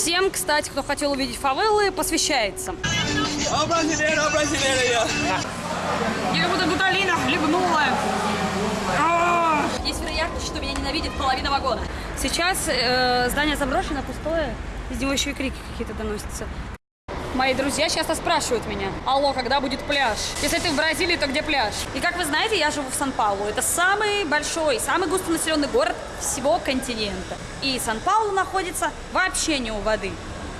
Всем, кстати, кто хотел увидеть фавелы, посвящается. O brasileiro aí, ó. Я как будто гуталина хлебнула. А! Есть вероятность, что меня ненавидит половина вагона. Сейчас э, здание заброшено, пустое. Из него еще и крики какие-то доносятся. Мои друзья часто спрашивают меня, алло, когда будет пляж? Если ты в Бразилии, то где пляж? И как вы знаете, я живу в Сан-Паулу. Это самый большой, самый густонаселенный город всего континента. И Сан-Паулу находится вообще не у воды.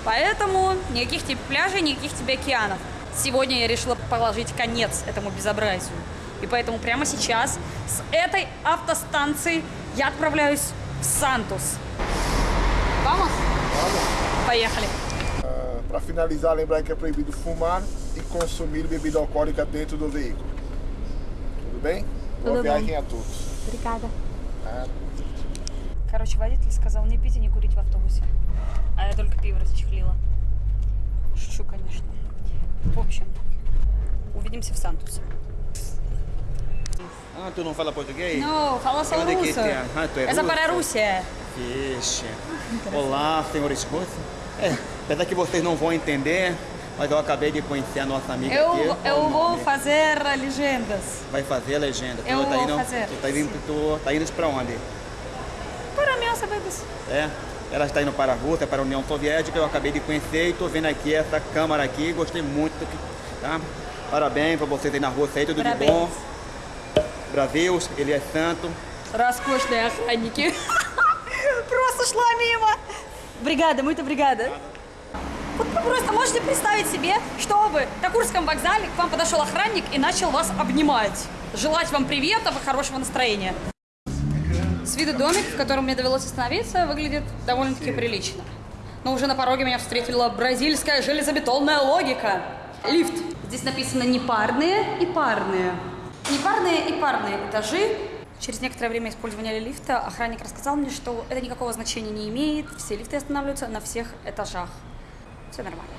Поэтому никаких тебе пляжей, никаких тебе океанов. Сегодня я решила положить конец этому безобразию. И поэтому прямо сейчас с этой автостанции я отправляюсь в Сантус. Vamos? Поехали. Para finalizar, lembrar que é proibido fumar e consumir bebida alcoólica dentro do veículo. Tudo bem? Boa Tudo viagem bem. a todos. Бригада. Ah, Короче, водитель сказал не пить и не курить в автобусе. А я только пиво расчехлила. Шучу, конечно. В общем, увидимся в Сантусе. Ah, tu não fala português? Ну, fala só Onde que russo. tem? Ah, tu é Essa russo? para a Rússia. Vixe. Olá, senhores russos. É, apesar que vocês não vão entender, mas eu acabei de conhecer a nossa amiga Eu, aqui. eu Qual o vou nome? fazer legendas. Vai fazer a legenda. Eu tu tá vou indo, fazer, Tu tá indo, tu tá indo pra onde? Para mim, sabemos. É? Ela está indo para a Rússia, para a União Soviética, eu acabei de conhecer e tô vendo aqui essa câmara aqui, gostei muito, tá? Parabéns pra vocês aí na Rússia aí, tudo Parabéns. de bom. Brasil, ele é santo. Роскошные охранники. Просто шла мимо. Бригада, muito obrigada. Вот вы просто можете представить себе, что бы на Курском вокзале к вам подошел охранник и начал вас обнимать. Желать вам приветов и хорошего настроения. С виду домик, в котором мне довелось остановиться, выглядит довольно-таки прилично. Но уже на пороге меня встретила бразильская железобетонная логика. Лифт. Здесь написано непарные и парные. Непарные и парные этажи. Через некоторое время использования лифта охранник рассказал мне, что это никакого значения не имеет. Все лифты останавливаются на всех этажах. Все нормально.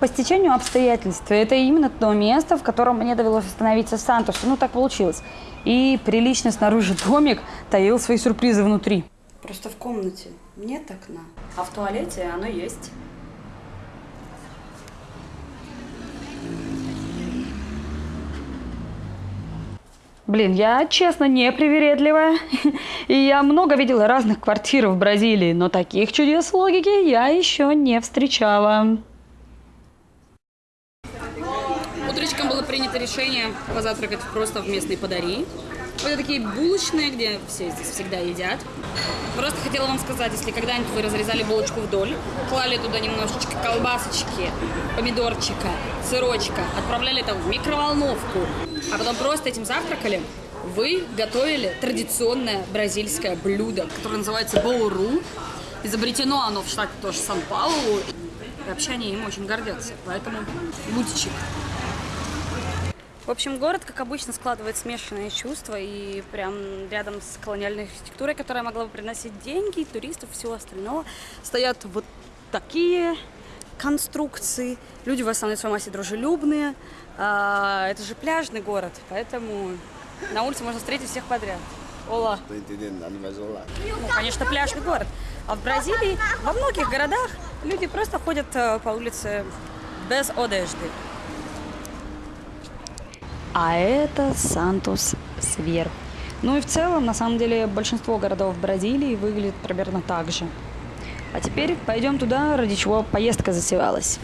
По стечению обстоятельств это именно то место, в котором мне довелось остановиться в Сантусе. Ну, так получилось. И приличный снаружи домик таил свои сюрпризы внутри. Просто в комнате нет окна, а в туалете оно есть. Блин, я честно не привередливая. И я много видела разных квартир в Бразилии, но таких чудес логики я еще не встречала. Утречком было принято решение позавтракать просто в местной подари. Это такие булочные, где все здесь всегда едят. Просто хотела вам сказать, если когда-нибудь вы разрезали булочку вдоль, клали туда немножечко колбасочки, помидорчика, сырочка, отправляли это в микроволновку, а потом просто этим завтракали, вы готовили традиционное бразильское блюдо, которое называется боуру. Изобретено оно в штате тоже Сан-Паулу. И вообще они им очень гордятся, поэтому бутичек. В общем, город, как обычно, складывает смешанные чувства, и прям рядом с колониальной архитектурой, которая могла бы приносить деньги, туристов всего остального, стоят вот такие конструкции. Люди в основной своей массе дружелюбные. А, это же пляжный город, поэтому на улице можно встретить всех подряд. Ола. Ну, конечно, пляжный город. А в Бразилии, во многих городах люди просто ходят э, по улице без одежды. А это Сантус сверху. Ну и в целом, на самом деле, большинство городов Бразилии выглядит примерно так же. А теперь пойдем туда, ради чего поездка засевалась.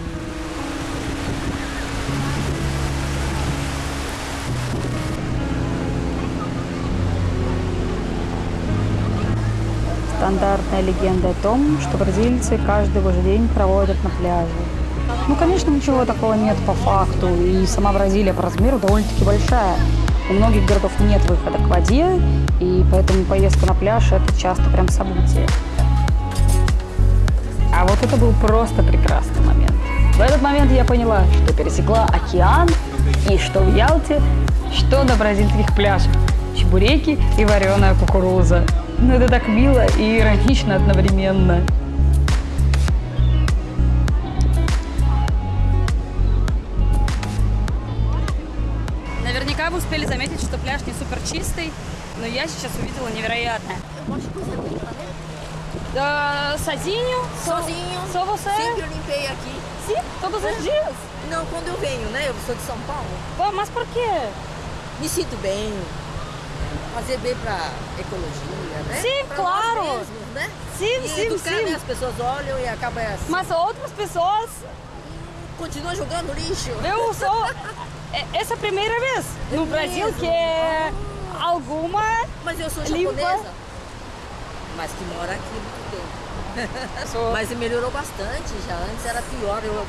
Стандартная легенда о том, что бразильцы каждый божий день проводят на пляже. Ну, конечно, ничего такого нет по факту, и сама Бразилия по размеру довольно-таки большая. У многих городов нет выхода к воде, и поэтому поездка на пляж – это часто прям событие. А вот это был просто прекрасный момент. В этот момент я поняла, что пересекла океан, и что в Ялте, что на бразильских пляжах. Чебуреки и вареная кукуруза. Ну это так мило и иронично одновременно. супер чистый, но я сейчас увидела невероятное. Ah, sozinho? Sozinho. Só você? Sempre eu limpei aqui. Sim, todos os dias. Não, quando eu venho, né? Eu sou de São Paulo. Pô, mas por quê? Me sinto bem. Fazer bem pra ecologia, né? Sim, Pra claro. Nós mesmos, né? Sim, e sim, educar, sim. né? As pessoas olham e acaba assim. Mas outras pessoas, continua jogando lixo. Eu sou... É, essa é a primeira vez no Brasil que é ah. alguma Mas eu sou japonesa. Limpa. Mas que mora aqui muito tempo. Sou... Mas melhorou bastante já. Antes era pior. Eu, eu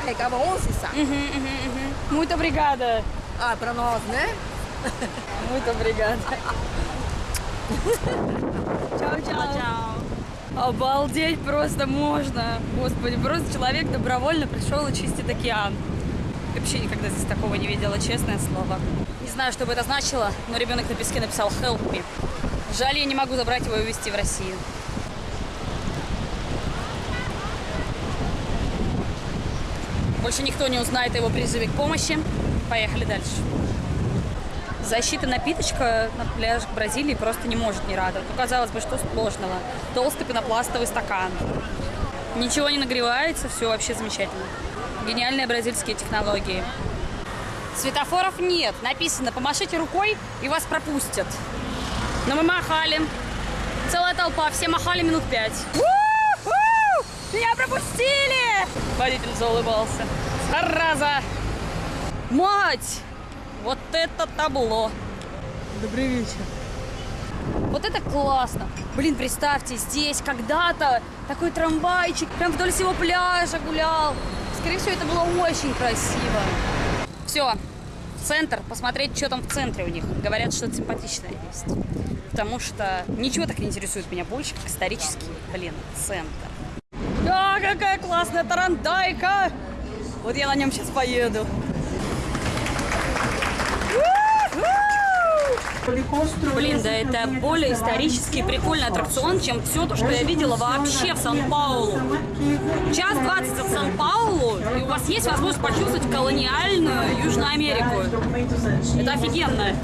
carregava 11 sacos. Uhum, uhum, uhum. Muito obrigada. Ah, pra nós, né? Muito obrigada. tchau. tchau, tchau. Обалдеть просто можно. Господи, просто человек добровольно пришел и чистит океан. Вообще никогда здесь такого не видела, честное слово. Не знаю, что бы это значило, но ребенок на песке написал «Help me». Жаль, я не могу забрать его и увезти в Россию. Больше никто не узнает о его призыве к помощи. Поехали дальше. Защита напиточка на пляжах Бразилии просто не может не радовать. Ну, казалось бы, что сложного? Толстый пенопластовый стакан. Ничего не нагревается, все вообще замечательно. Гениальные бразильские технологии. Светофоров нет. Написано, помашите рукой и вас пропустят. Но мы махали. Целая толпа, все махали минут пять. Меня пропустили! Водитель заулыбался. Зараза! Мать! Вот это табло! Добрый вечер. Вот это классно. Блин, представьте, здесь когда-то такой трамвайчик прям вдоль всего пляжа гулял. Скорее всего, это было очень красиво. Все, центр, посмотреть, что там в центре у них. Говорят, что симпатичное есть. Потому что ничего так не интересует меня больше, как исторический, блин, центр. А, какая классная тарантайка! Вот я на нем сейчас поеду. Блин, да это более исторический прикольный аттракцион, чем все то, что я видела вообще в Сан-Паулу. Час 20 от Сан-Паулу, и у вас есть возможность почувствовать колониальную Южную Америку. Это офигенно.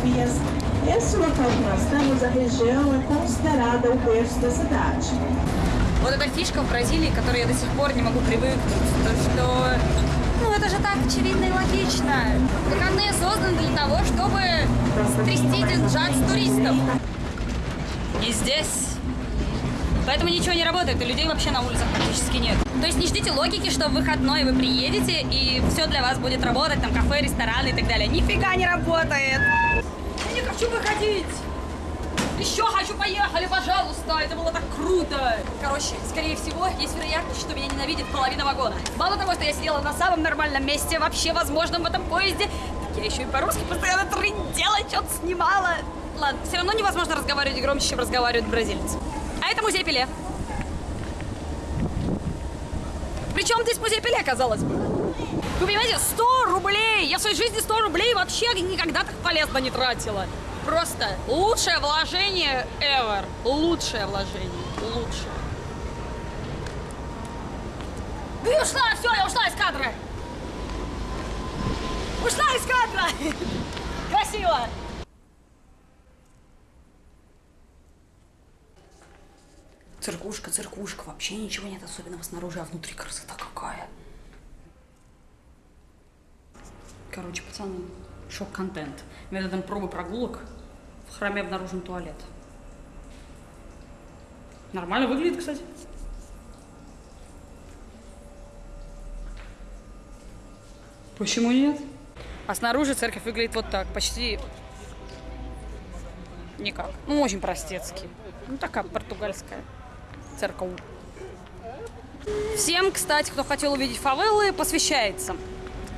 Вот эта фишка в Бразилии, к которой я до сих пор не могу привыкнуть, то что... Это же так очевидно и логично. Выходные созданы для того, чтобы стрясти деньжат с туристов. И здесь... Поэтому ничего не работает, и людей вообще на улицах практически нет. То есть не ждите логики, что в выходной вы приедете, и все для вас будет работать, там кафе, рестораны и так далее. Нифига не работает! Я не хочу выходить! Еще хочу, поехали, пожалуйста, это было так круто. Короче, скорее всего, есть вероятность, что меня ненавидит половина вагона. Мало того, что я сидела на самом нормальном месте, вообще возможном в этом поезде, я еще и по-русски постоянно трындела, что-то снимала. Ладно, все равно невозможно разговаривать громче, чем разговаривают бразильцы. А это музей Пеле. Причем здесь музей Пеле, казалось бы. Вы понимаете, 100 рублей! Я в своей жизни 100 рублей вообще никогда так полезно не тратила. Просто лучшее вложение ever. Лучшее вложение. Лучшее. Ты ушла, все, я ушла из кадра. Ушла из кадра. Красиво. Циркушка, циркушка. Вообще ничего нет особенного снаружи, а внутри красота какая. Короче, пацаны, шок-контент. Методом пробы прогулок в храме обнаружен туалет. Нормально выглядит, кстати. Почему нет? А снаружи церковь выглядит вот так, почти никак. Ну, очень простецкий. Ну, такая португальская церковь. Всем, кстати, кто хотел увидеть фавелы, посвящается.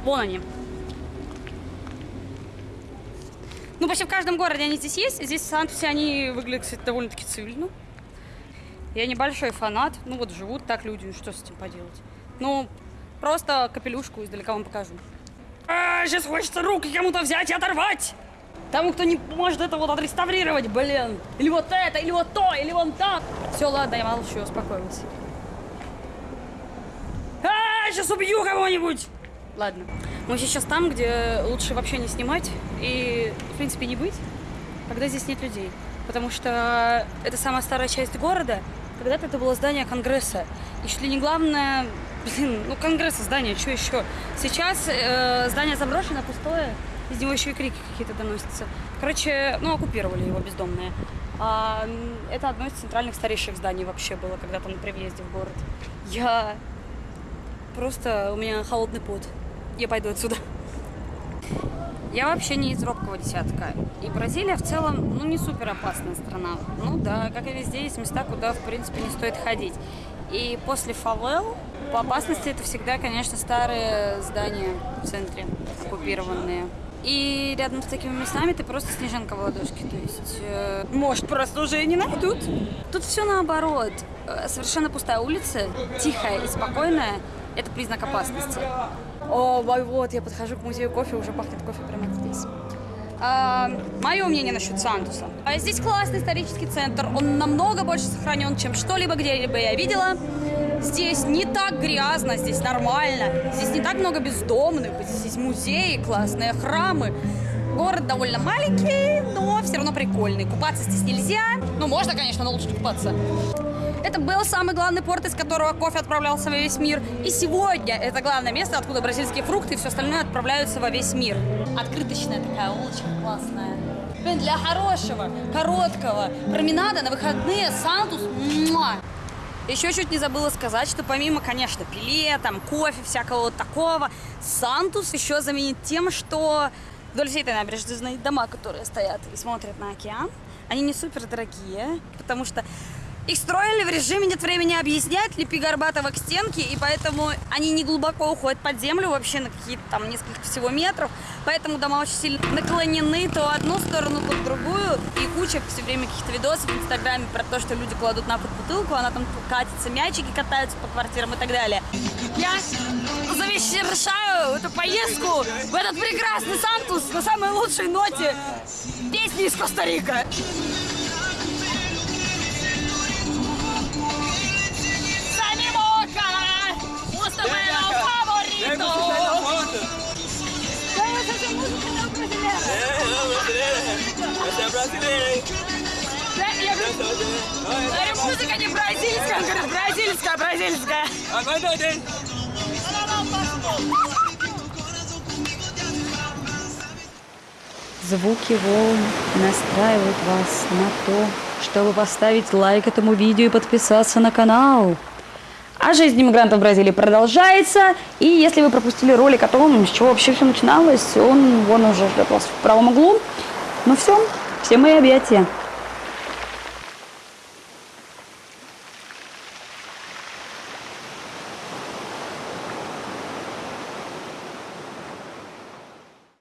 Вон они. Ну, почти в каждом городе они здесь есть. Здесь в Сантусе они выглядят, кстати, довольно-таки цивильно. Я небольшой фанат. Ну, вот живут так люди, ну, что с этим поделать. Ну, просто капелюшку издалека вам покажу. А, сейчас хочется руки кому-то взять и оторвать. Тому, кто не может это вот отреставрировать, блин. Или вот это, или вот то, или вон так. Все, ладно, я молчу, успокоилась. А, сейчас убью кого-нибудь. Ладно. Мы сейчас там, где лучше вообще не снимать и, в принципе, не быть, когда здесь нет людей. Потому что это самая старая часть города, Когда-то это было здание Конгресса. И чуть ли не главное, блин, ну Конгресса здание, что еще? Сейчас э, здание заброшено, пустое. Из него еще и крики какие-то доносятся. Короче, ну, оккупировали его бездомные. А, это одно из центральных старейших зданий вообще было когда-то при въезде в город. Я просто... У меня холодный пот. Я пойду отсюда. Я вообще не из робкого десятка. И Бразилия в целом, ну, не супер опасная страна. Ну да, как и везде, есть места, куда, в принципе, не стоит ходить. И после фавел по опасности это всегда, конечно, старые здания в центре, оккупированные. И рядом с такими местами ты просто снежинка в ладошке. То есть, э, может, просто уже и не найдут. Тут все наоборот. Э, Совершенно пустая улица, тихая и спокойная. Это признак опасности. О, вот, я подхожу к музею кофе, уже пахнет кофе прямо здесь. мое мнение насчет Сантуса. А здесь классный исторический центр. Он намного больше сохранен, чем что-либо где-либо я видела. Здесь не так грязно, здесь нормально. Здесь не так много бездомных. Здесь музеи, классные храмы. Город довольно маленький, но все равно прикольный. Купаться здесь нельзя. Ну, можно, конечно, но лучше купаться. Это был самый главный порт, из которого кофе отправлялся во весь мир. И сегодня это главное место, откуда бразильские фрукты и все остальное отправляются во весь мир. Открыточная такая улочка классная. Блин, для хорошего, короткого променада на выходные Сантус. Еще чуть не забыла сказать, что помимо, конечно, пиле, там, кофе, всякого вот такого, Сантус еще заменит тем, что вдоль всей этой набережной дома, которые стоят и смотрят на океан, они не супер дорогие, потому что их строили в режиме нет времени объяснять, лепи Горбатова к стенке, и поэтому они не глубоко уходят под землю, вообще на какие-то там несколько всего метров, поэтому дома очень сильно наклонены то одну сторону, то другую, и куча все время каких-то видосов в Инстаграме про то, что люди кладут на пол бутылку, она там катится, мячики катаются по квартирам и так далее. Я завершаю эту поездку в этот прекрасный Сантус на самой лучшей ноте песни из Коста-Рика. Музыка не бразильская, он говорит, бразильская, бразильская. Doidei. Звуки волн настраивают вас на то, чтобы поставить лайк этому видео и подписаться на канал. А жизнь иммигрантов в Бразилии продолжается. И если вы пропустили ролик о том, с чего вообще все начиналось, он вон уже ждет вас в правом углу. Ну все, все мои объятия.